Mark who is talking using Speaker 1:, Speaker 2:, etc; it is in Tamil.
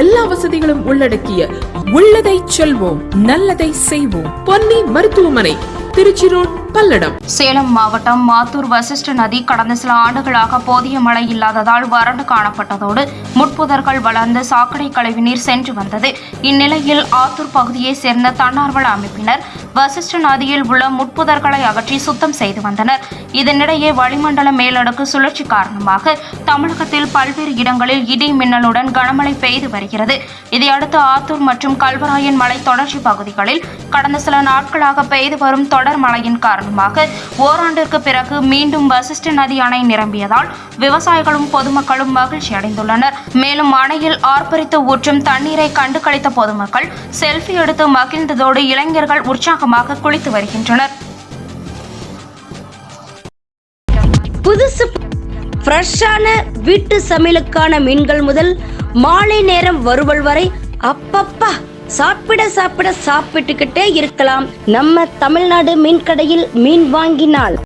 Speaker 1: எல்லா வசதிகளும் உள்ளடக்கிய உள்ளதை செல்வோம் நல்லதை செய்வோம். பொன்னி மருத்துவமனை திருச்சி ரோட் பல்லடம்.
Speaker 2: சேலம் மாவட்டம் மாத்தூர் வசிஷ்ட நதி கடந்த சில ஆண்டுகளாக போதிய மழை இல்லாததால் வறண்டு காணப்பட்டதோடு முட்புதர்கள் வளர்ந்து சாக்கடை கழிவு நீர் சென்று வந்தது. இந்நிலையில் ஆத்தூர் பகுதியைச் சேர்ந்த தன்னார்வல அமைப்பினர் வசிஷ்ட நதியில் உள்ள முட்புதர்களை அகற்றி சுத்தம் செய்து வந்தனர். இதனிடையே வளிமண்டல மேலடுக்கு சுழற்சி காரணமாக தமிழகத்தில் பல்வேறு இடங்களில் இடி மின்னலுடன் கனமழை பெய்து வருகிறது. இதையடுத்து ஆத்தூர் மற்றும் கல்வராயன் மலை தொடர்ச்சி பகுதிகளில் கடந்த சில நாட்களாக பெய்து வரும் தொடர் மழையின் காரணமாக ஓராண்டிற்கு பிறகு மீண்டும் வசிஷ்ட நதி அணை நிரம்பியதால் விவசாயிகளும் பொதுமக்களும் மகிழ்ச்சி அடைந்துள்ளனர். மேலும் அணையில் ஆர்ப்பரித்து ஊற்றும் தண்ணீரை கண்டு களித்த பொதுமக்கள் செல்ஃபி எடுத்து மகிழ்ந்ததோடு இளைஞர்கள் உற்சாகமாக குளித்து வருகின்றனர்.
Speaker 3: புதுசு ஃப்ரெஷ்ஷான வீட்டு சமையலுக்கான மீன்கள் முதல் மாலை நேரம் வருவல் வரை அப்பப்பா சாப்பிட சாப்பிட சாப்பிட்டுக்கிட்டே இருக்கலாம். நம்ம தமிழ்நாடு மீன் கடையில் மீன் வாங்கினால்.